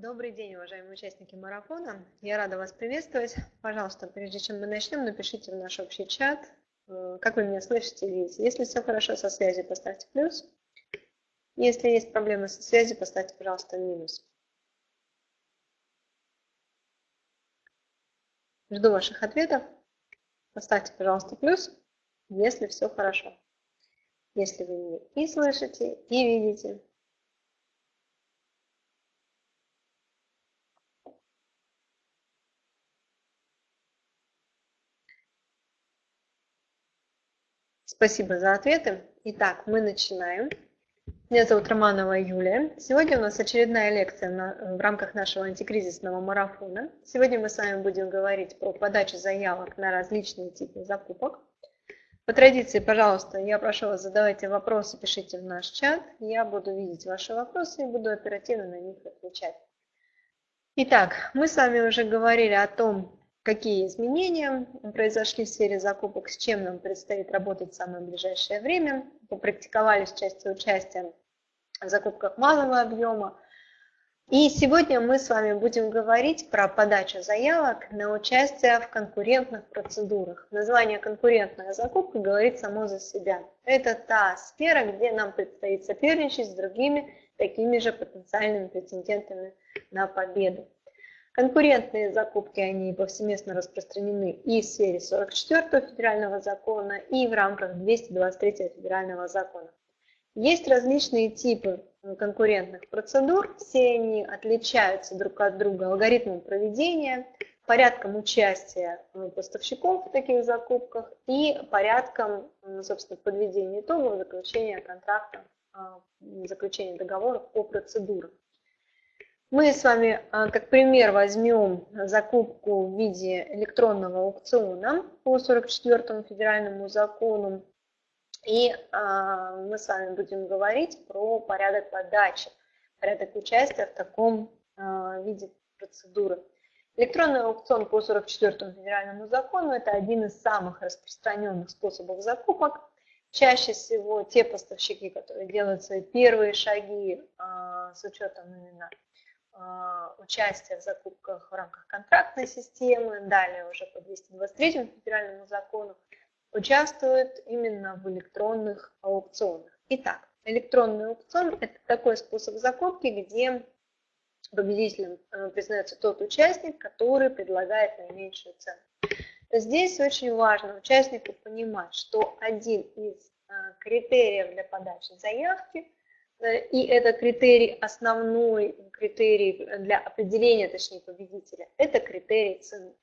Добрый день, уважаемые участники марафона. Я рада вас приветствовать. Пожалуйста, прежде чем мы начнем, напишите в наш общий чат, э, как вы меня слышите и видите. Если все хорошо со связью, поставьте плюс. Если есть проблемы со связью, поставьте, пожалуйста, минус. Жду ваших ответов. Поставьте, пожалуйста, плюс, если все хорошо. Если вы меня и слышите, и видите, Спасибо за ответы. Итак, мы начинаем. Меня зовут Романова Юлия. Сегодня у нас очередная лекция на, в рамках нашего антикризисного марафона. Сегодня мы с вами будем говорить про подачу заявок на различные типы закупок. По традиции, пожалуйста, я прошу вас задавайте вопросы, пишите в наш чат. Я буду видеть ваши вопросы и буду оперативно на них отвечать. Итак, мы с вами уже говорили о том, какие изменения произошли в сфере закупок, с чем нам предстоит работать в самое ближайшее время. Попрактиковались части участия в закупках малого объема. И сегодня мы с вами будем говорить про подачу заявок на участие в конкурентных процедурах. Название «конкурентная закупка» говорит само за себя. Это та сфера, где нам предстоит соперничать с другими такими же потенциальными претендентами на победу. Конкурентные закупки, они повсеместно распространены и в сфере 44 федерального закона, и в рамках 223 федерального закона. Есть различные типы конкурентных процедур, все они отличаются друг от друга алгоритмом проведения, порядком участия поставщиков в таких закупках и порядком, собственно, подведения итогов заключения контракта, заключения договоров по процедурам. Мы с вами а, как пример возьмем закупку в виде электронного аукциона по 44 федеральному закону. И а, мы с вами будем говорить про порядок подачи, порядок участия в таком а, виде процедуры. Электронный аукцион по 44 федеральному закону – это один из самых распространенных способов закупок. Чаще всего те поставщики, которые делают свои первые шаги с учетом именно участие в закупках в рамках контрактной системы, далее уже по 223 федеральному закону, участвуют именно в электронных аукционах. Итак, электронный аукцион – это такой способ закупки, где победителем э, признается тот участник, который предлагает наименьшую цену. Здесь очень важно участнику понимать, что один из э, критериев для подачи заявки – и это критерий, основной критерий для определения, точнее, победителя, это критерий цены.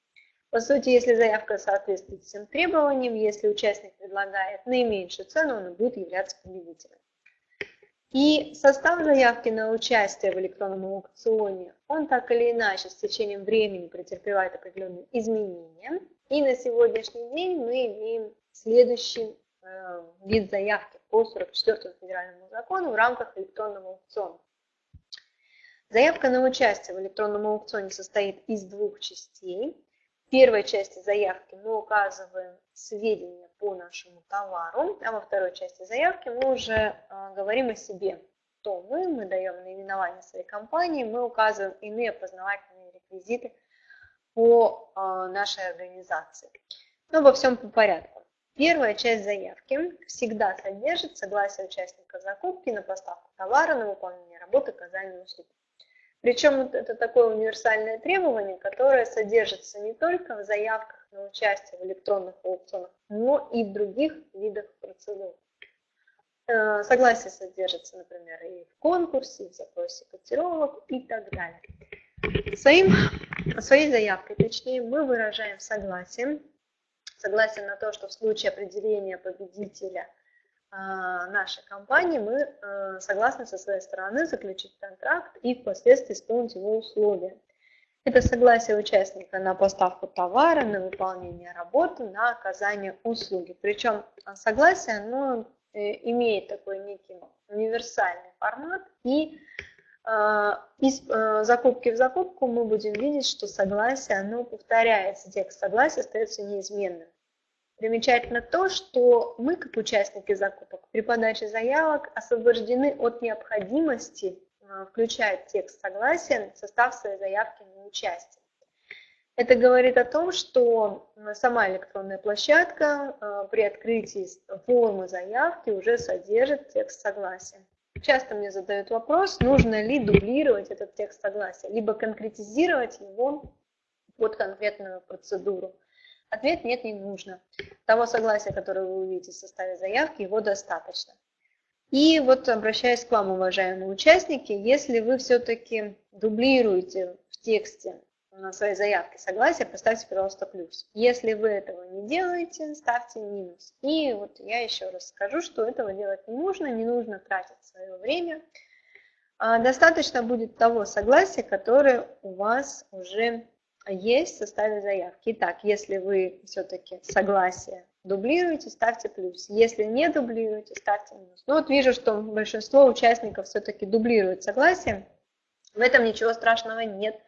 По сути, если заявка соответствует всем требованиям, если участник предлагает наименьшую цену, он будет являться победителем. И состав заявки на участие в электронном аукционе, он так или иначе с течением времени претерпевает определенные изменения. И на сегодняшний день мы имеем следующий Э, вид заявки по 44 федеральному закону в рамках электронного аукциона. Заявка на участие в электронном аукционе состоит из двух частей. В первой части заявки мы указываем сведения по нашему товару, а во второй части заявки мы уже э, говорим о себе. Кто мы, мы даем наименование своей компании, мы указываем иные познавательные реквизиты по э, нашей организации. Но во всем по порядку. Первая часть заявки всегда содержит согласие участника закупки на поставку товара, на выполнение работы, оказание услуг. Причем это такое универсальное требование, которое содержится не только в заявках на участие в электронных аукционах, но и в других видах процедур. Э, согласие содержится, например, и в конкурсе, и в запросе котировок и так далее. Своим, своей заявкой, точнее, мы выражаем согласие согласен на то, что в случае определения победителя а, нашей компании мы а, согласны со своей стороны заключить контракт и впоследствии исполнить его условия. Это согласие участника на поставку товара, на выполнение работы, на оказание услуги. Причем согласие оно э, имеет такой некий универсальный формат и а, из э, закупки в закупку мы будем видеть, что согласие, оно повторяется, текст согласия остается неизменным. Примечательно то, что мы, как участники закупок, при подаче заявок освобождены от необходимости включает текст согласия в состав своей заявки на участие. Это говорит о том, что сама электронная площадка э, при открытии формы заявки уже содержит текст согласия. Часто мне задают вопрос, нужно ли дублировать этот текст согласия, либо конкретизировать его под конкретную процедуру. Ответ нет, не нужно. Того согласия, которое вы увидите в составе заявки, его достаточно. И вот обращаясь к вам, уважаемые участники, если вы все-таки дублируете в тексте своей заявке согласия, поставьте, пожалуйста, плюс. Если вы этого не делаете, ставьте минус. И вот я еще раз скажу, что этого делать не нужно, не нужно тратить свое время. А достаточно будет того согласия, которое у вас уже есть в составе заявки. Итак, если вы все-таки согласие дублируете, ставьте плюс. Если не дублируете, ставьте минус. Ну вот вижу, что большинство участников все-таки дублируют согласие. В этом ничего страшного нет.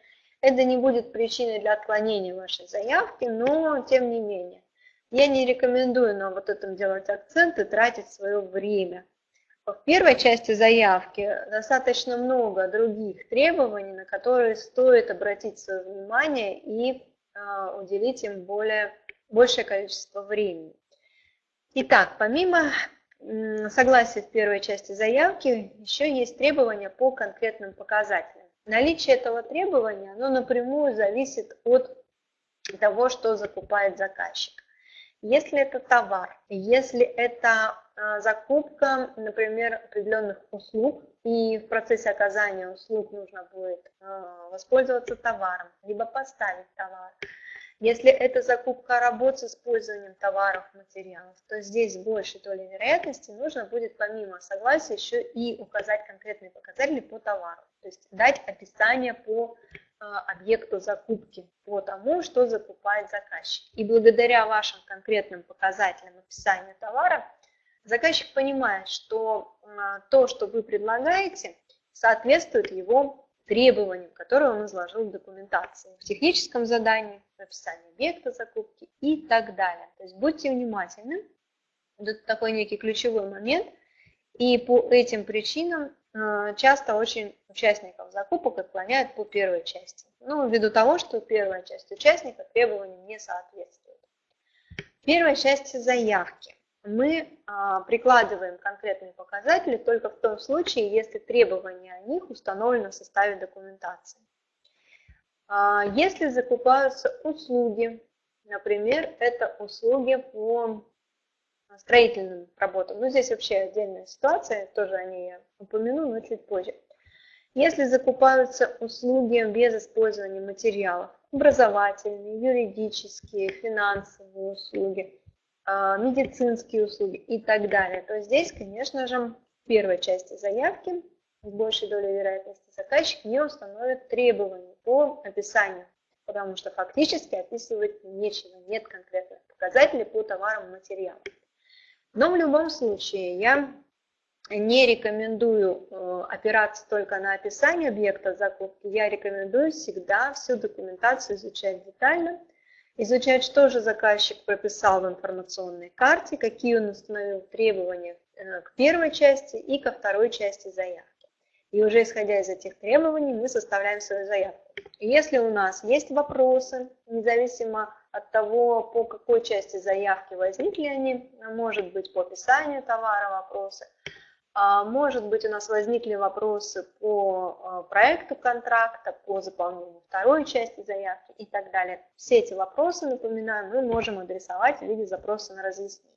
Это не будет причиной для отклонения вашей заявки, но тем не менее. Я не рекомендую на вот этом делать акцент и тратить свое время. В первой части заявки достаточно много других требований, на которые стоит обратить свое внимание и э, уделить им более, большее количество времени. Итак, помимо согласия в первой части заявки, еще есть требования по конкретным показателям. Наличие этого требования, оно напрямую зависит от того, что закупает заказчик. Если это товар, если это а, закупка, например, определенных услуг, и в процессе оказания услуг нужно будет а, воспользоваться товаром, либо поставить товар, если это закупка работ с использованием товаров, материалов, то здесь с большей долей вероятности нужно будет помимо согласия еще и указать конкретные показатели по товару. То есть дать описание по э, объекту закупки, по тому, что закупает заказчик. И благодаря вашим конкретным показателям описания товара, заказчик понимает, что э, то, что вы предлагаете, соответствует его требованиям, которые он изложил в документации, в техническом задании, в описании объекта закупки и так далее. То есть будьте внимательны, это такой некий ключевой момент, и по этим причинам э, часто очень участников закупок отклоняют по первой части. Ну, ввиду того, что первая часть участника требованиям не соответствует. В первой части заявки мы а, прикладываем конкретные показатели только в том случае, если требования о них установлены в составе документации. А, если закупаются услуги, например, это услуги по строительным работам, ну здесь вообще отдельная ситуация, тоже о ней я упомяну, но чуть позже. Если закупаются услуги без использования материалов, образовательные, юридические, финансовые услуги – медицинские услуги и так далее, то здесь, конечно же, в первой части заявки с большей долей вероятности заказчик не установит требований по описанию, потому что фактически описывать нечего, нет конкретных показателей по товарам и материалам. Но в любом случае я не рекомендую э, опираться только на описание объекта закупки, я рекомендую всегда всю документацию изучать детально, изучать, что же заказчик прописал в информационной карте, какие он установил требования э, к первой части и ко второй части заявки. И уже исходя из этих требований мы составляем свою заявку. Если у нас есть вопросы, независимо от того, по какой части заявки возникли они, может быть по описанию товара вопросы, а, может быть, у нас возникли вопросы по а, проекту контракта, по заполнению второй части заявки и так далее. Все эти вопросы, напоминаю, мы можем адресовать в виде запроса на разъяснение.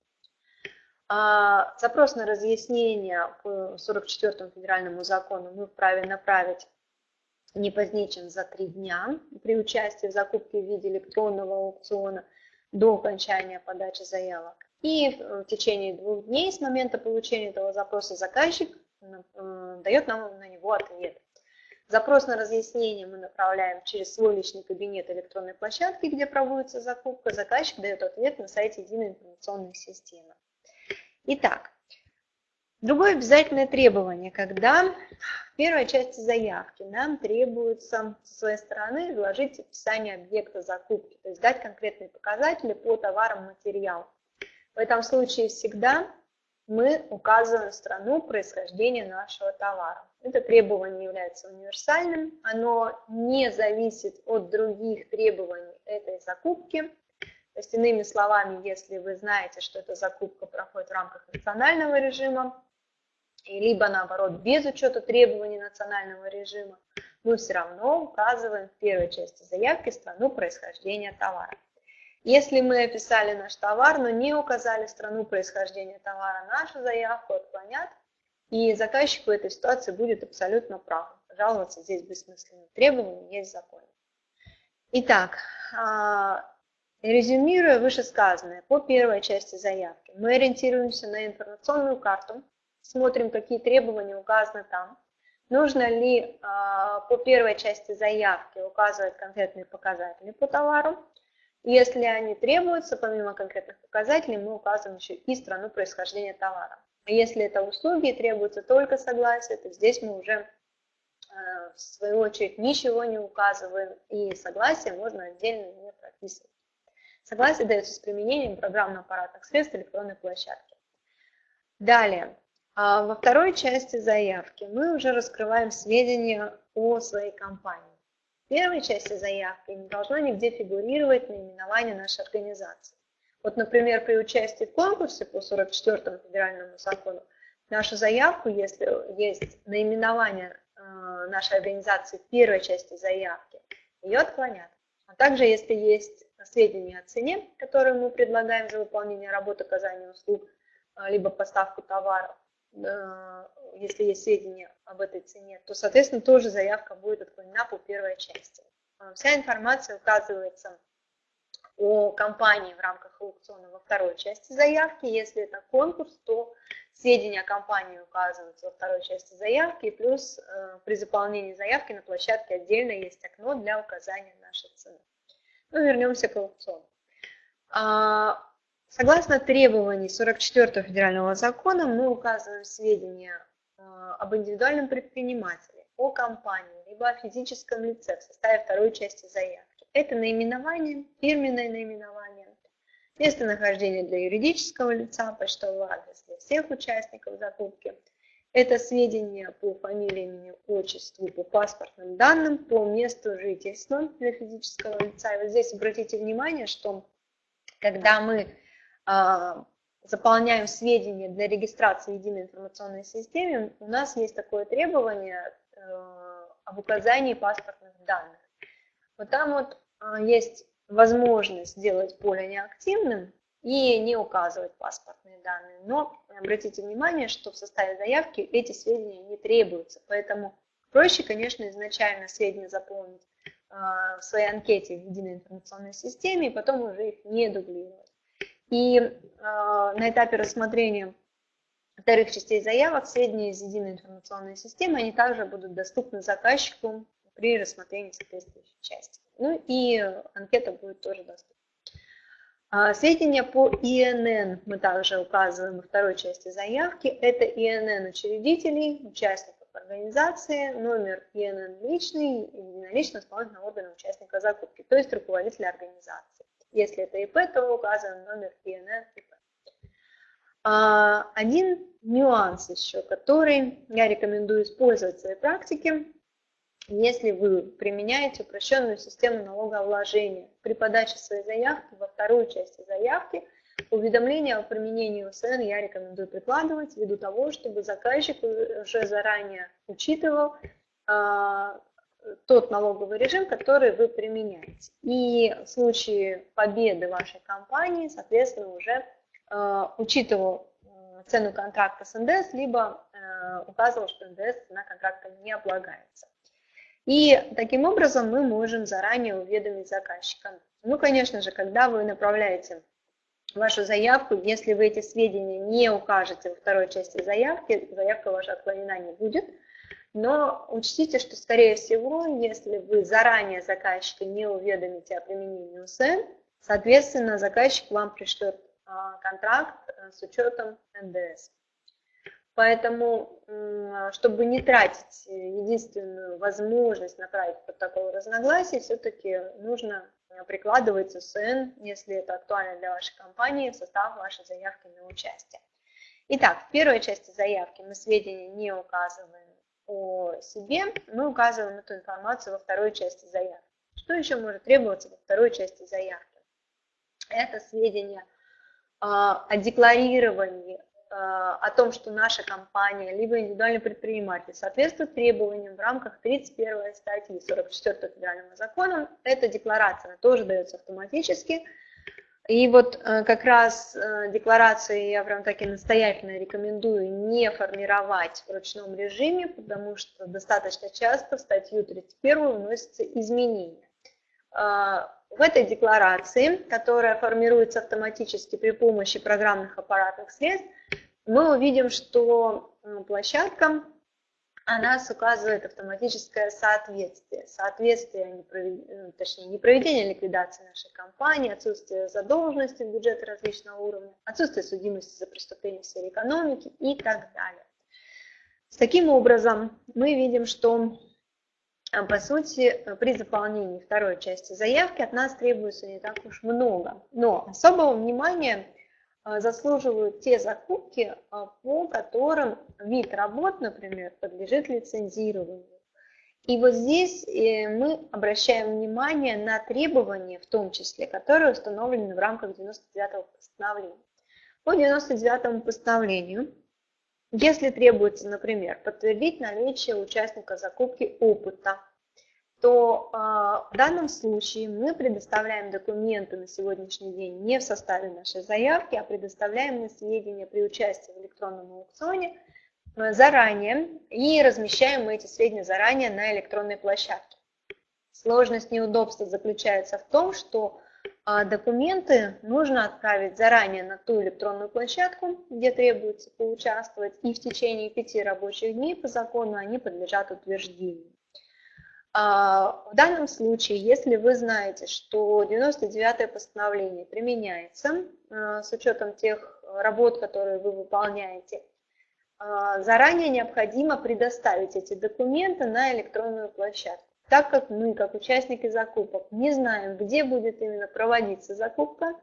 А, запрос на разъяснение по 44 федеральному закону мы вправе направить не позднее, чем за три дня при участии в закупке в виде электронного аукциона до окончания подачи заявок. И в течение двух дней с момента получения этого запроса заказчик э, дает нам на него ответ. Запрос на разъяснение мы направляем через свой личный кабинет электронной площадки, где проводится закупка. Заказчик дает ответ на сайте единой информационной системы. Итак, другое обязательное требование, когда в первой части заявки нам требуется со своей стороны изложить описание объекта закупки, то есть дать конкретные показатели по товарам материалам. В этом случае всегда мы указываем страну происхождения нашего товара. Это требование является универсальным, оно не зависит от других требований этой закупки. То есть, иными словами, если вы знаете, что эта закупка проходит в рамках национального режима, либо наоборот без учета требований национального режима, мы все равно указываем в первой части заявки страну происхождения товара. Если мы описали наш товар, но не указали страну происхождения товара, нашу заявку отклонят, и заказчик в этой ситуации будет абсолютно прав. Жаловаться здесь бессмысленно. Требования есть закон. Итак, а, резюмируя вышесказанное по первой части заявки, мы ориентируемся на информационную карту, смотрим, какие требования указаны там, нужно ли а, по первой части заявки указывать конкретные показатели по товару, если они требуются, помимо конкретных показателей, мы указываем еще и страну происхождения товара. А если это услуги требуется только согласие, то здесь мы уже э, в свою очередь ничего не указываем, и согласие можно отдельно не прописывать. Согласие дается с применением программно-аппаратных средств электронной площадки. Далее, а во второй части заявки мы уже раскрываем сведения о своей компании. Первой части заявки не должно нигде фигурировать наименование нашей организации. Вот, например, при участии в конкурсе по 44 федеральному закону нашу заявку, если есть наименование э, нашей организации в первой части заявки, ее отклонят. А также, если есть сведения о цене, которые мы предлагаем за выполнение работы, оказания услуг, э, либо поставку товаров, Э, если есть сведения об этой цене, то, соответственно, тоже заявка будет отклонена по первой части. Э, вся информация указывается о компании в рамках аукциона во второй части заявки. Если это конкурс, то сведения о компании указываются во второй части заявки. Плюс э, при заполнении заявки на площадке отдельно есть окно для указания нашей цены. Ну, вернемся к аукциону. А, Согласно требований 44 федерального закона мы указываем сведения об индивидуальном предпринимателе, о компании, либо о физическом лице в составе второй части заявки. Это наименование, фирменное наименование, местонахождение для юридического лица, почтовый адрес для всех участников закупки. Это сведения по фамилии, имени, отчеству, по паспортным данным, по месту жительства для физического лица. И вот здесь обратите внимание, что когда мы а, заполняем сведения для регистрации в единой информационной системе, у нас есть такое требование э, об указании паспортных данных. Вот там вот а, есть возможность сделать поле неактивным и не указывать паспортные данные. Но обратите внимание, что в составе заявки эти сведения не требуются. Поэтому проще, конечно, изначально сведения заполнить а, в своей анкете в единой информационной системе и потом уже их не дублировать. И э, на этапе рассмотрения вторых частей заявок сведения из единой информационной системы, они также будут доступны заказчику при рассмотрении соответствующей части. Ну и анкета будет тоже доступна. А, сведения по ИНН мы также указываем во второй части заявки. Это ИНН учредителей, участников организации, номер ИНН личный, единолично исполнительного органа участника закупки, то есть руководителя организации. Если это ИП, то указан номер ИНН ИП. А, один нюанс еще, который я рекомендую использовать в своей практике, если вы применяете упрощенную систему налогообложения при подаче своей заявки во вторую часть заявки, уведомление о применении УСН я рекомендую прикладывать ввиду того, чтобы заказчик уже заранее учитывал а, тот налоговый режим, который вы применяете. И в случае победы вашей компании, соответственно, уже э, учитывал э, цену контракта с НДС, либо э, указывал, что НДС цена контракта не облагается. И таким образом мы можем заранее уведомить заказчика. Ну, конечно же, когда вы направляете вашу заявку, если вы эти сведения не укажете во второй части заявки, заявка ваша отклонена не будет – но учтите, что, скорее всего, если вы заранее заказчика не уведомите о применении УСН, соответственно, заказчик вам пришлет а, контракт э, с учетом НДС. Поэтому, чтобы не тратить единственную возможность направить протокол разногласий, все-таки нужно прикладывать УСН, если это актуально для вашей компании, в состав вашей заявки на участие. Итак, в первой части заявки мы сведения не указываем о себе, мы указываем эту информацию во второй части заявки. Что еще может требоваться во второй части заявки? Это сведения о декларировании Э, о том, что наша компания, либо индивидуальный предприниматель соответствует требованиям в рамках 31 статьи 44 федерального закона, эта декларация тоже дается автоматически. И вот э, как раз э, декларации я прям таки настоятельно рекомендую не формировать в ручном режиме, потому что достаточно часто в статью 31 вносятся изменения. В этой декларации, которая формируется автоматически при помощи программных аппаратных средств, мы увидим, что площадка, она указывает автоматическое соответствие. Соответствие, ну, точнее, не проведение ликвидации нашей компании, отсутствие задолженности в бюджете различного уровня, отсутствие судимости за преступления в сфере экономики и так далее. С таким образом, мы видим, что а, по сути, при заполнении второй части заявки от нас требуется не так уж много. Но особого внимания а, заслуживают те закупки, а, по которым вид работ, например, подлежит лицензированию. И вот здесь э, мы обращаем внимание на требования, в том числе, которые установлены в рамках 99-го постановления. По 99-му постановлению, если требуется, например, подтвердить наличие участника закупки опыта, то а, в данном случае мы предоставляем документы на сегодняшний день не в составе нашей заявки, а предоставляем на сведения при участии в электронном аукционе э, заранее и размещаем мы эти сведения заранее на электронной площадке. Сложность неудобства заключается в том, что а, документы нужно отправить заранее на ту электронную площадку, где требуется поучаствовать, и в течение пяти рабочих дней по закону они подлежат утверждению. А, в данном случае, если вы знаете, что 99-е постановление применяется а, с учетом тех работ, которые вы выполняете, а, заранее необходимо предоставить эти документы на электронную площадку. Так как мы, как участники закупок, не знаем, где будет именно проводиться закупка,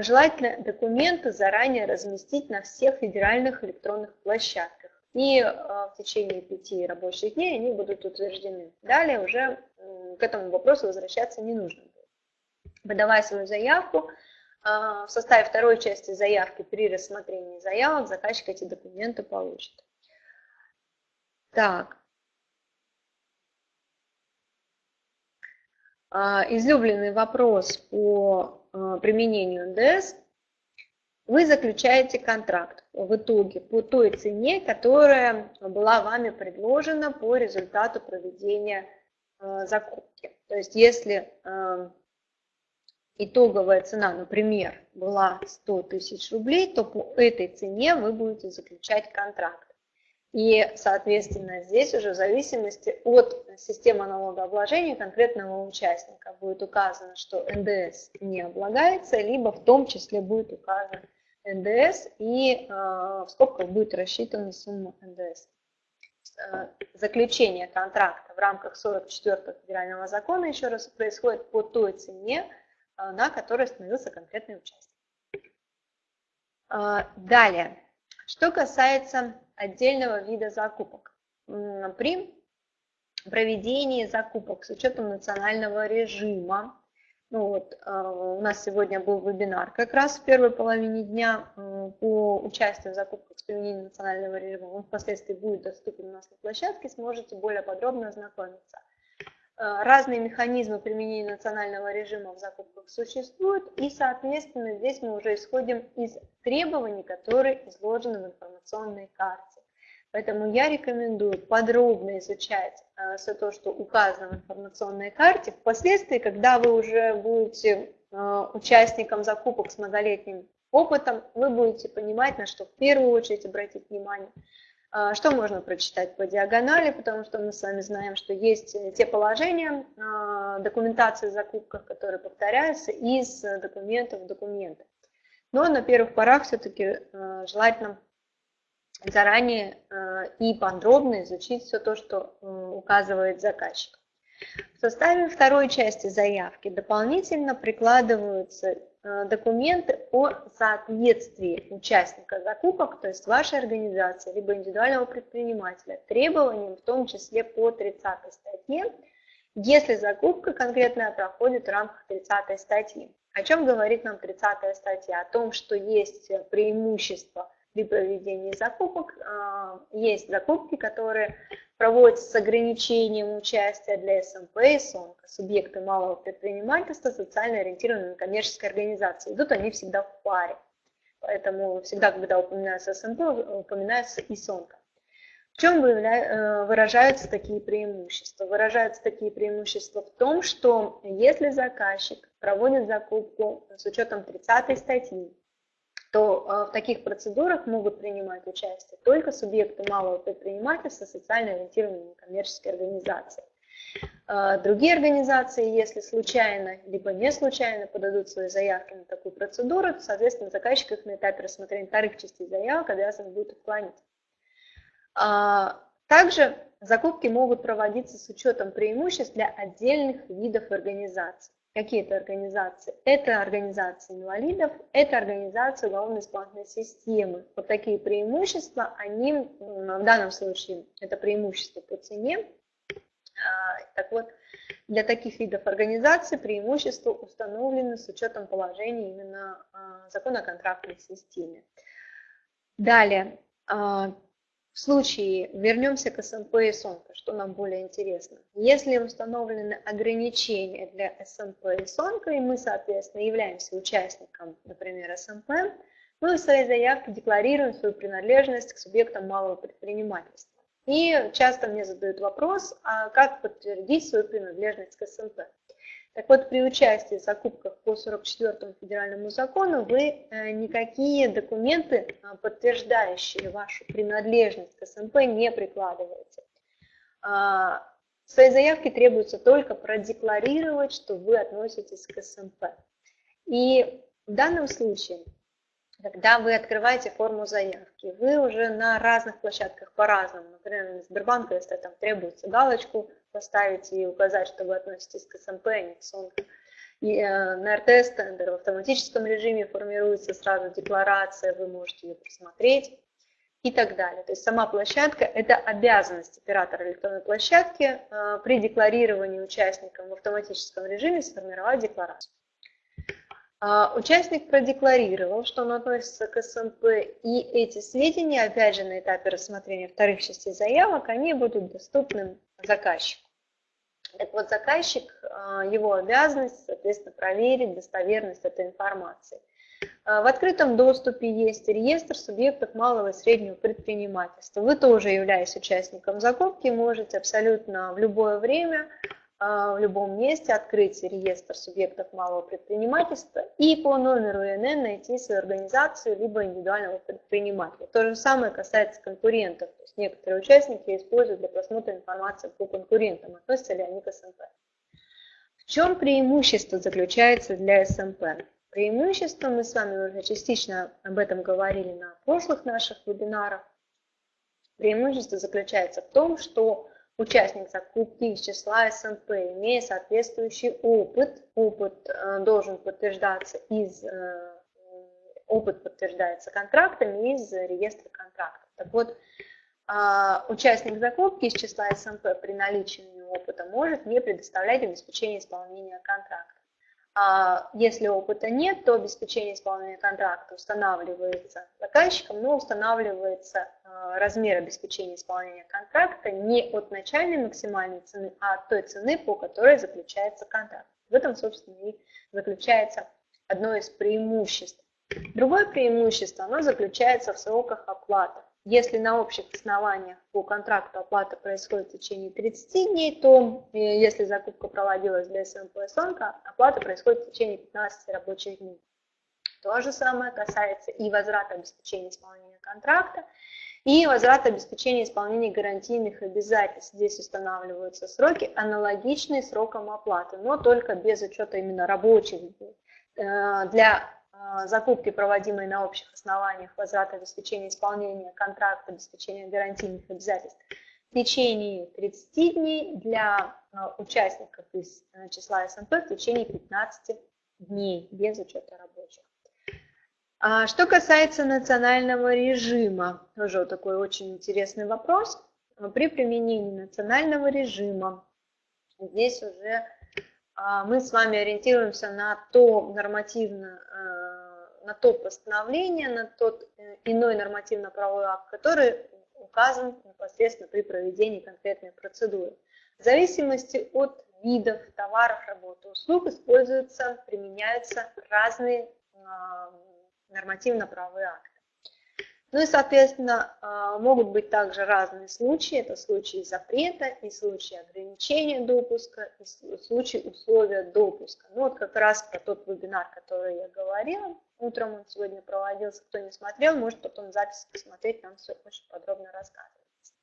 желательно документы заранее разместить на всех федеральных электронных площадках и а, в течение пяти рабочих дней они будут утверждены. Далее уже к этому вопросу возвращаться не нужно будет. Выдавая свою заявку, а, в составе второй части заявки при рассмотрении заявок заказчик эти документы получит. Так. А, излюбленный вопрос по применению НДС – вы заключаете контракт в итоге по той цене, которая была вами предложена по результату проведения э, закупки. То есть если э, итоговая цена, например, была 100 тысяч рублей, то по этой цене вы будете заключать контракт. И, соответственно, здесь уже в зависимости от системы налогообложения конкретного участника будет указано, что НДС не облагается, либо в том числе будет указано НДС и э, в скобках будет рассчитана сумма НДС. Э, заключение контракта в рамках 44 федерального закона еще раз происходит по той цене, э, на которой остановился конкретный участник. Далее, что касается отдельного вида закупок. При проведении закупок с учетом национального режима ну вот, а, у нас сегодня был вебинар как раз в первой половине дня по участию в закупках с применением национального режима. Он впоследствии будет доступен у нас на площадке, сможете более подробно ознакомиться. А, разные механизмы применения национального режима в закупках существуют, и, соответственно, здесь мы уже исходим из требований, которые изложены в информационной карте. Поэтому я рекомендую подробно изучать э, все то, что указано в информационной карте. Впоследствии, когда вы уже будете э, участником закупок с многолетним опытом, вы будете понимать, на что в первую очередь обратить внимание. Э, что можно прочитать по диагонали, потому что мы с вами знаем, что есть те положения документации о закупках, которые повторяются из документов в документы. Но на первых порах все-таки желательно заранее э, и подробно изучить все то, что указывает заказчик. В составе второй части заявки дополнительно прикладываются э, документы о соответствии участника закупок, то есть вашей организации, либо индивидуального предпринимателя, требованиям, в том числе по 30 статье, если закупка конкретная проходит в рамках 30 статьи. О чем говорит нам 30 статья? О том, что есть преимущество при проведении закупок, а, есть закупки, которые проводятся с ограничением участия для СМП и СОНК, субъекты малого предпринимательства, социально ориентированной коммерческой организации. Идут они всегда в паре. Поэтому всегда, когда упоминается СМП, упоминается и СОНК. В чем э, выражаются такие преимущества? Выражаются такие преимущества в том, что если заказчик проводит закупку с учетом 30 статьи, то э, в таких процедурах могут принимать участие только субъекты малого предпринимательства, социально ориентированные коммерческие организации. Э, другие организации, если случайно, либо не случайно подадут свои заявки на такую процедуру, то, соответственно, заказчик их на этапе рассмотрения вторых частей заявок обязан будет отклонить. А, также закупки могут проводиться с учетом преимуществ для отдельных видов организаций. Какие это организации? Это организации инвалидов, это организации уголовно-исполнительной системы. Вот такие преимущества, они в данном случае, это преимущество по цене. А, так вот, для таких видов организаций преимущества установлены с учетом положения именно а, закона о контрактной системе. Далее, в случае, вернемся к СМП и СОНКО, что нам более интересно. Если установлены ограничения для СМП и СОНКО, и мы, соответственно, являемся участником, например, СМП, мы в своей заявке декларируем свою принадлежность к субъектам малого предпринимательства. И часто мне задают вопрос, а как подтвердить свою принадлежность к СМП? Так вот, при участии в закупках по 44 федеральному закону вы э, никакие документы, а, подтверждающие вашу принадлежность к СМП, не прикладываете. А, в своей заявке требуется только продекларировать, что вы относитесь к СМП. И в данном случае, когда вы открываете форму заявки, вы уже на разных площадках по-разному, например, на Сбербанка, если там требуется галочку поставить и указать, что вы относитесь к СМП, а не к СОНК. И э, на РТС тендер в автоматическом режиме формируется сразу декларация, вы можете ее просмотреть и так далее. То есть сама площадка – это обязанность оператора электронной площадки э, при декларировании участникам в автоматическом режиме сформировать декларацию. А, участник продекларировал, что он относится к СМП, и эти сведения, опять же, на этапе рассмотрения вторых частей заявок, они будут доступны заказчику. Так вот, заказчик, а, его обязанность, соответственно, проверить достоверность этой информации. А, в открытом доступе есть реестр субъектов малого и среднего предпринимательства. Вы тоже, являясь участником закупки, можете абсолютно в любое время в любом месте открыть реестр субъектов малого предпринимательства и по номеру ИНН найти свою организацию либо индивидуального предпринимателя. То же самое касается конкурентов. То есть некоторые участники используют для просмотра информации по конкурентам, относятся ли они к СМП. В чем преимущество заключается для СМП? Преимущество, мы с вами уже частично об этом говорили на прошлых наших вебинарах, преимущество заключается в том, что участник закупки из числа СМП, имея соответствующий опыт, опыт э, должен подтверждаться из, э, опыт подтверждается контрактами из реестра контрактов. Так вот, а, участник закупки из числа СМП при наличии опыта может не предоставлять обеспечение исполнения контракта. А если опыта нет, то обеспечение исполнения контракта устанавливается заказчиком, но устанавливается а, размер обеспечения исполнения контракта не от начальной максимальной цены, а от той цены, по которой заключается контракт. В этом, собственно, и заключается одно из преимуществ. Другое преимущество, оно заключается в сроках оплаты. Если на общих основаниях по контракту оплата происходит в течение 30 дней, то э, если закупка проводилась для СМП СОНКа, оплата происходит в течение 15 рабочих дней. То же самое касается и возврата обеспечения исполнения контракта, и возврата обеспечения исполнения гарантийных обязательств. Здесь устанавливаются сроки, аналогичные срокам оплаты, но только без учета именно рабочих дней. Э, для закупки, проводимые на общих основаниях, возврат обеспечения исполнения контракта, обеспечения гарантийных обязательств в течение 30 дней, для а, участников из э, числа СНП в течение 15 дней без учета рабочих. А что касается национального режима, тоже такой очень интересный вопрос. При применении национального режима здесь уже а, мы с вами ориентируемся на то нормативно, на то постановление, на тот э, иной нормативно-правовой акт, который указан непосредственно при проведении конкретной процедуры. В зависимости от видов товаров, работы, услуг используются, применяются разные а, нормативно-правовые акты. Ну и, соответственно, а, могут быть также разные случаи. Это случаи запрета и случаи ограничения допуска, и случаи условия допуска. Ну вот как раз про тот вебинар, который я говорила. Утром он сегодня проводился. Кто не смотрел, может потом запись посмотреть, там все очень подробно рассказывается.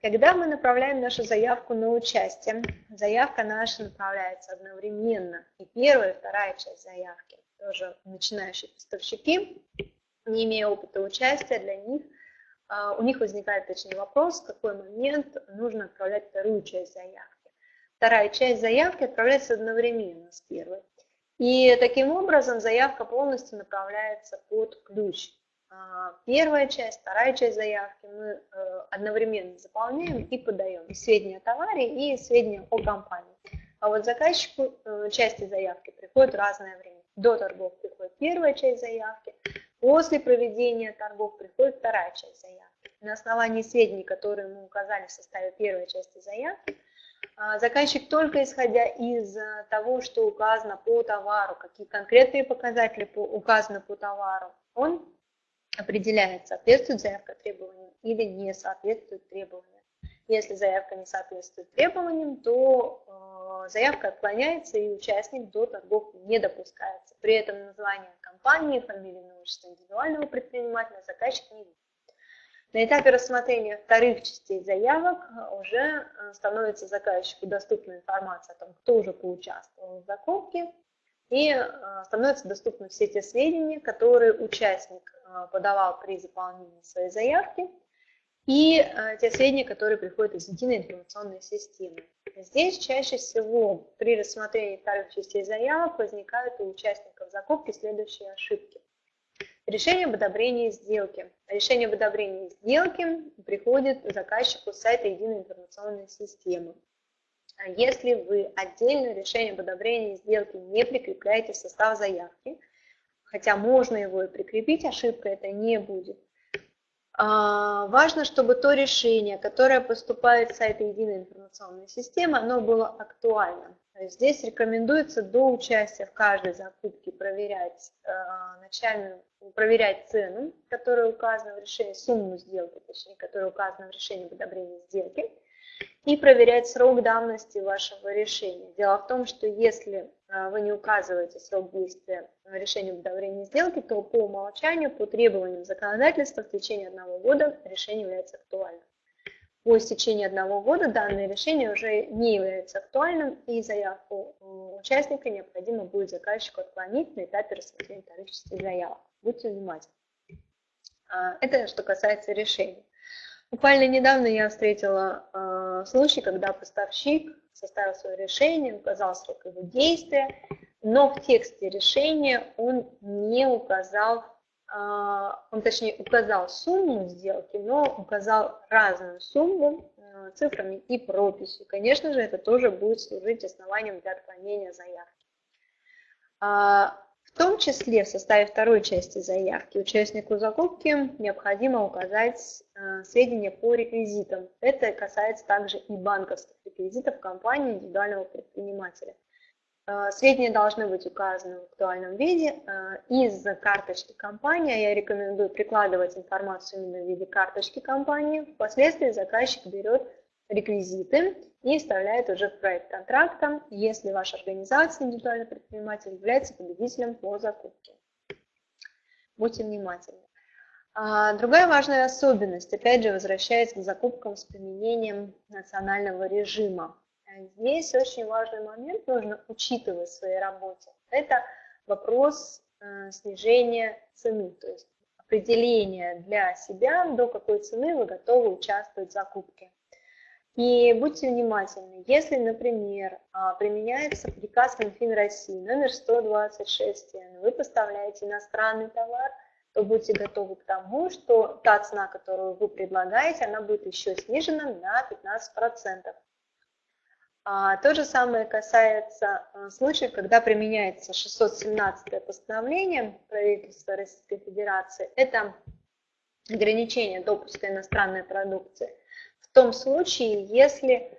Когда мы направляем нашу заявку на участие, заявка наша направляется одновременно. И первая, и вторая часть заявки, тоже начинающие поставщики, не имея опыта участия, для них, а, у них возникает точный вопрос, в какой момент нужно отправлять вторую часть заявки. Вторая часть заявки отправляется одновременно с первой. И таким образом заявка полностью направляется под ключ. А, первая часть, вторая часть заявки мы э, одновременно заполняем и подаем сведения о товаре и сведения о компании. А вот заказчику э, части заявки приходит разное время. До торгов приходит первая часть заявки, после проведения торгов приходит вторая часть заявки. На основании сведений, которые мы указали в составе первой части заявки, а, заказчик только исходя из э, того, что указано по товару, какие конкретные показатели указаны по товару, он определяет, соответствует заявка требованиям или не соответствует требованиям. Если заявка не соответствует требованиям, то э, заявка отклоняется и участник до торгов не допускается. При этом название компании, фамилия, отчество индивидуального предпринимателя заказчик не видит. На этапе рассмотрения вторых частей заявок э, уже э, становится заказчику доступна информация о том, кто уже поучаствовал в закупке, и э, становятся доступны все те сведения, которые участник подавал при заполнении своей заявки, и те сведения, которые приходят из единой информационной системы. Здесь чаще всего при рассмотрении вторых частей заявок возникают у участников закупки следующие ошибки. Решение об одобрении сделки. Решение об одобрении сделки приходит заказчику с сайта единой информационной системы. А если вы отдельно решение об одобрении сделки не прикрепляете в состав заявки, хотя можно его и прикрепить, ошибка это не будет, важно, чтобы то решение, которое поступает с сайта единой информационной системы, оно было актуальным. Здесь рекомендуется до участия в каждой закупке проверять а, начальную, проверять цену, которая указана в решении, сумму сделки, точнее, которая указана в решении об одобрении сделки, и проверять срок давности вашего решения. Дело в том, что если а, вы не указываете срок действия решения об одобрении сделки, то по умолчанию, по требованиям законодательства в течение одного года решение является актуальным. По истечении одного года данное решение уже не является актуальным, и заявку участника необходимо будет заказчику отклонить на этапе рассмотрения частей заявок. Будьте внимательны. А, это что касается решения. Буквально недавно я встретила э, случай, когда поставщик составил свое решение, указал срок его действия, но в тексте решения он не указал, э, он точнее указал сумму сделки, но указал разную сумму э, цифрами и прописью. Конечно же, это тоже будет служить основанием для отклонения заявки. В том числе в составе второй части заявки участнику закупки необходимо указать э, сведения по реквизитам. Это касается также и банковских реквизитов компании индивидуального предпринимателя. Э, сведения должны быть указаны в актуальном виде. Э, из карточки компании я рекомендую прикладывать информацию именно в виде карточки компании. Впоследствии заказчик берет реквизиты и вставляет уже в проект контракта, если ваша организация, индивидуальный предприниматель, является победителем по закупке. Будьте внимательны. А, другая важная особенность, опять же, возвращаясь к закупкам с применением национального режима. Здесь очень важный момент нужно учитывать в своей работе. Это вопрос э, снижения цены, то есть определение для себя, до какой цены вы готовы участвовать в закупке. И будьте внимательны, если, например, а, применяется приказ Минфин России номер 126, вы поставляете иностранный товар, то будьте готовы к тому, что та цена, которую вы предлагаете, она будет еще снижена на 15%. А, то же самое касается а, случаев, когда применяется 617 постановление правительства Российской Федерации. Это ограничение допуска иностранной продукции – том случае, если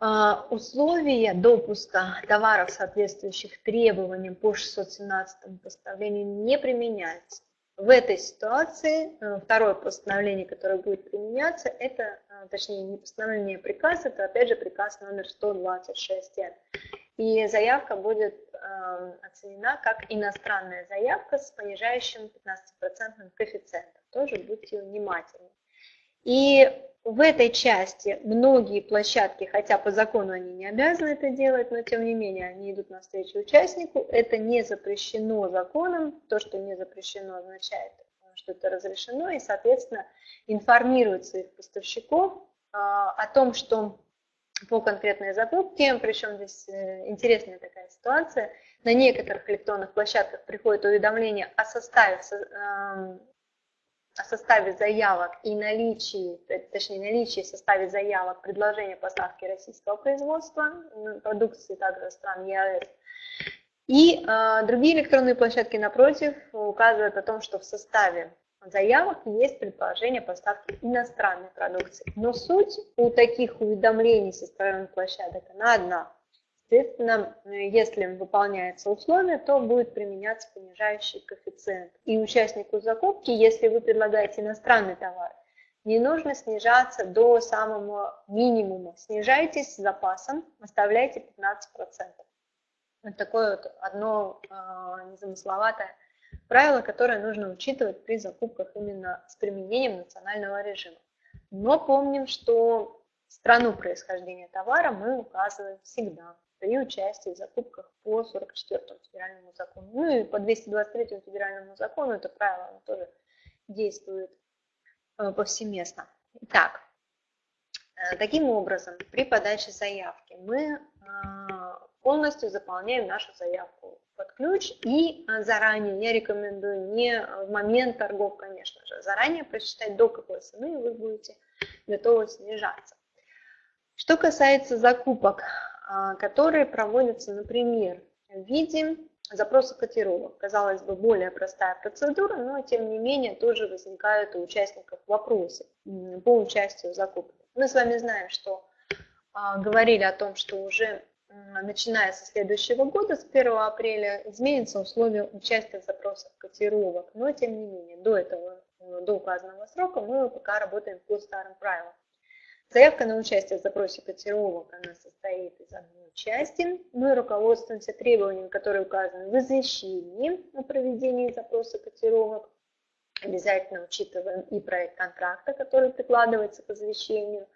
а, условия допуска товаров, соответствующих требованиям по 617 постановлению, не применяются. В этой ситуации э, второе постановление, которое будет применяться, это, э, точнее, не постановление, а приказ, это опять же приказ номер 126. И заявка будет э, оценена как иностранная заявка с понижающим 15% коэффициентом. Тоже будьте внимательны. И в этой части многие площадки, хотя по закону они не обязаны это делать, но тем не менее они идут навстречу участнику. Это не запрещено законом. То, что не запрещено, означает, что это разрешено. И, соответственно, информируют своих поставщиков а, о том, что по конкретной закупке, причем здесь э, интересная такая ситуация, на некоторых электронных площадках приходит уведомление о составе о составе заявок и наличии, точнее наличии в составе заявок предложения поставки российского производства продукции также стран ЕАЭС. И э, другие электронные площадки напротив указывают о том, что в составе заявок есть предположение поставки иностранной продукции. Но суть у таких уведомлений со стороны площадок она одна. Соответственно, если выполняется условие, то будет применяться понижающий коэффициент. И участнику закупки, если вы предлагаете иностранный товар, не нужно снижаться до самого минимума. Снижайтесь с запасом, оставляйте 15%. Вот такое вот одно э, незамысловатое правило, которое нужно учитывать при закупках именно с применением национального режима. Но помним, что страну происхождения товара мы указываем всегда при участии в закупках по 44 федеральному закону. Ну и по 223 федеральному закону это правило оно тоже действует э, повсеместно. Итак, э, таким образом, при подаче заявки мы э, полностью заполняем нашу заявку под ключ и заранее, я рекомендую не в момент торгов, конечно же, заранее прочитать, до какой цены вы будете готовы снижаться. Что касается закупок, а, которые проводятся, например, в виде запроса котировок. Казалось бы, более простая процедура, но тем не менее тоже возникают у участников вопросы по участию в закупке. Мы с вами знаем, что а, говорили о том, что уже начиная со следующего года, с 1 апреля, изменятся условия участия в запросах котировок. Но тем не менее, до этого, до указанного срока мы пока работаем по старым правилам. Заявка на участие в запросе котировок, она состоит из одной части. Мы руководствуемся требованиями, которые указаны в извещении о проведении запроса котировок. Обязательно учитываем и проект контракта, который прикладывается к извещению.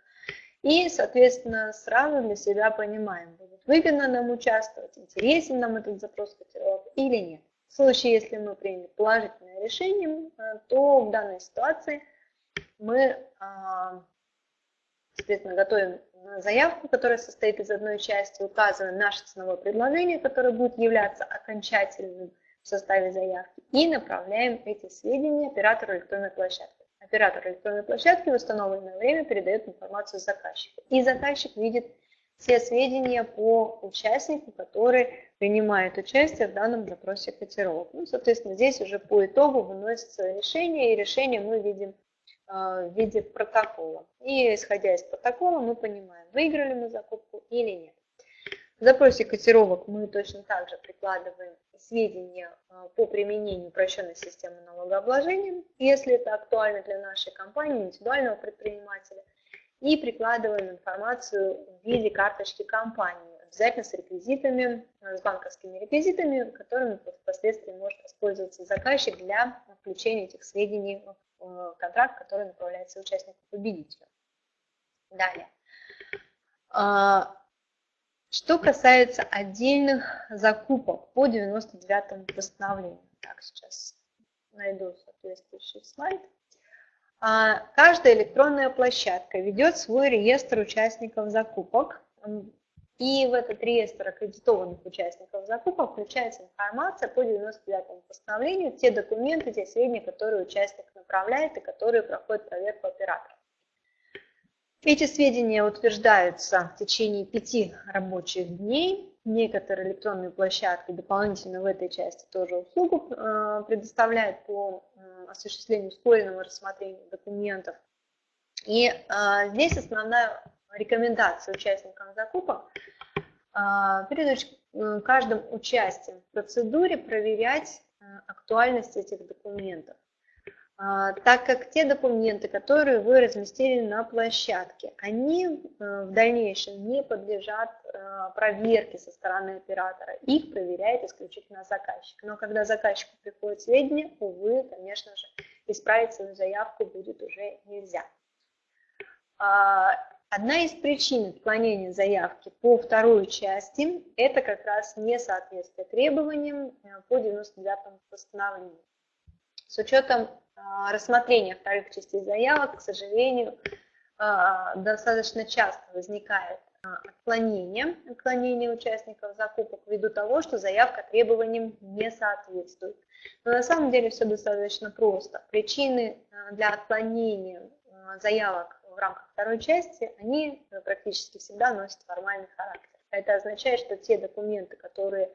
И, соответственно, сразу для себя понимаем, будет выгодно нам участвовать, интересен нам этот запрос котировок или нет. В случае, если мы приняли положительное решение, то в данной ситуации мы а, Соответственно, готовим заявку, которая состоит из одной части, указываем наше ценовое предложение, которое будет являться окончательным в составе заявки, и направляем эти сведения оператору электронной площадки. Оператор электронной площадки в установленное время передает информацию заказчику. И заказчик видит все сведения по участнику, который принимает участие в данном запросе котировок. Ну, соответственно, здесь уже по итогу выносится решение, и решение мы видим в виде протокола. И исходя из протокола мы понимаем, выиграли мы закупку или нет. В запросе котировок мы точно так же прикладываем сведения а, по применению упрощенной системы налогообложения, если это актуально для нашей компании, индивидуального предпринимателя, и прикладываем информацию в виде карточки компании, обязательно с реквизитами, с банковскими реквизитами, которыми впоследствии может воспользоваться заказчик для включения этих сведений Э, контракт, который направляется участнику победителю. Далее. А, что касается отдельных закупок по 99 постановлению. Так, сейчас найду соответствующий слайд. А, каждая электронная площадка ведет свой реестр участников закупок. И в этот реестр аккредитованных участников закупок включается информация по 99 постановлению, те документы, те сведения, которые участник направляет и которые проходят проверку оператора. Эти сведения утверждаются в течение пяти рабочих дней. Некоторые электронные площадки дополнительно в этой части тоже услугу э, предоставляют по осуществлению ускоренного рассмотрения документов. И а, здесь основная рекомендация участникам закупок а, перед каждым участием в процедуре проверять а, актуальность этих документов. А, так как те документы, которые вы разместили на площадке, они в дальнейшем не подлежат проверке со стороны оператора. Их проверяет исключительно заказчик. Но когда заказчику приходят сведения, увы, конечно же, исправить свою заявку будет уже нельзя. Одна из причин отклонения заявки по второй части – это как раз несоответствие требованиям э, по 99 постановлению. С учетом а, рассмотрения вторых частей заявок, к сожалению, а, достаточно часто возникает отклонение, отклонение участников закупок ввиду того, что заявка требованиям не соответствует. Но на самом деле все достаточно просто. Причины для отклонения заявок в рамках второй части, они практически всегда носят формальный характер. Это означает, что те документы, которые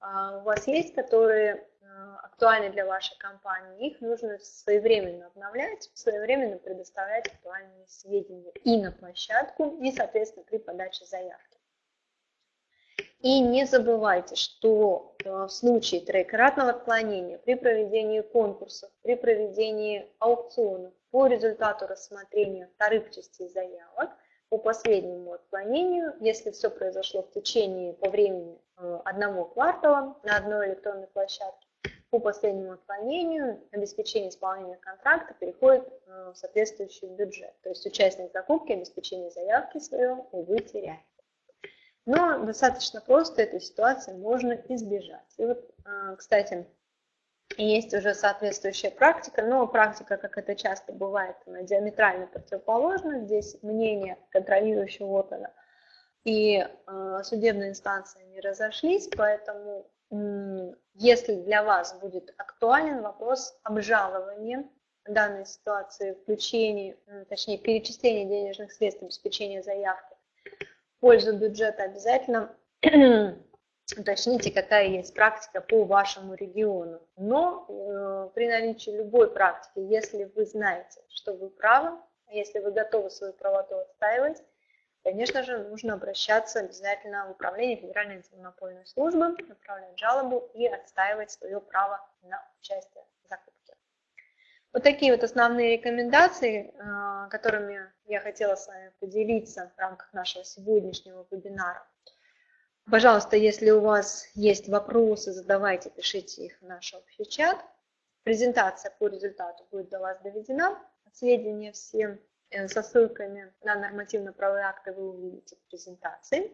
у вас есть, которые Э, актуальны для вашей компании, их нужно своевременно обновлять, своевременно предоставлять актуальные сведения и на площадку, и, соответственно, при подаче заявки. И не забывайте, что э, в случае троекратного отклонения при проведении конкурсов, при проведении аукционов по результату рассмотрения вторых частей заявок, по последнему отклонению, если все произошло в течение по времени э, одного квартала на одной электронной площадке, по последнему отклонению обеспечение исполнения контракта переходит э, в соответствующий бюджет. То есть участник закупки обеспечение заявки своего, увы, теряет. Но достаточно просто этой ситуации можно избежать. И вот, э, кстати, есть уже соответствующая практика, но практика, как это часто бывает, она диаметрально противоположна. Здесь мнение контролирующего органа и э, судебные инстанции не разошлись, поэтому если для вас будет актуален вопрос обжалования данной ситуации, включения, точнее перечисления денежных средств, обеспечения заявки в пользу бюджета, обязательно уточните, какая есть практика по вашему региону. Но э, при наличии любой практики, если вы знаете, что вы правы, если вы готовы свою правоту отстаивать, конечно же, нужно обращаться обязательно в Управление Федеральной антимонопольной службы, направлять жалобу и отстаивать свое право на участие в закупке. Вот такие вот основные рекомендации, а, которыми я хотела с вами поделиться в рамках нашего сегодняшнего вебинара. Пожалуйста, если у вас есть вопросы, задавайте, пишите их в наш общий чат. Презентация по результату будет до вас доведена. Сведения все Э, со ссылками на нормативно-правовые акты вы увидите в презентации.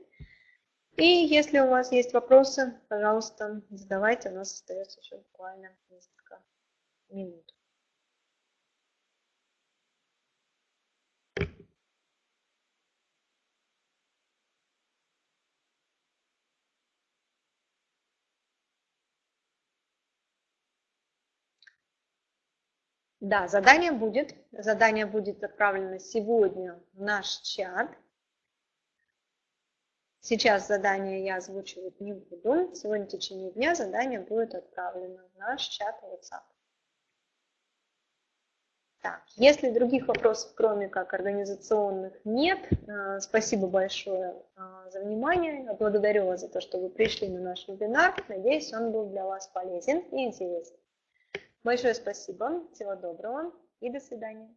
И если у вас есть вопросы, пожалуйста, задавайте, у нас остается еще буквально несколько минут. Да, задание будет. Задание будет отправлено сегодня в наш чат. Сейчас задание я озвучивать не буду. Сегодня в течение дня задание будет отправлено в наш чат WhatsApp. Так, если других вопросов, кроме как организационных, нет, э, спасибо большое э, за внимание. Благодарю вас за то, что вы пришли на наш вебинар. Надеюсь, он был для вас полезен и интересен. Большое спасибо, всего доброго и до свидания.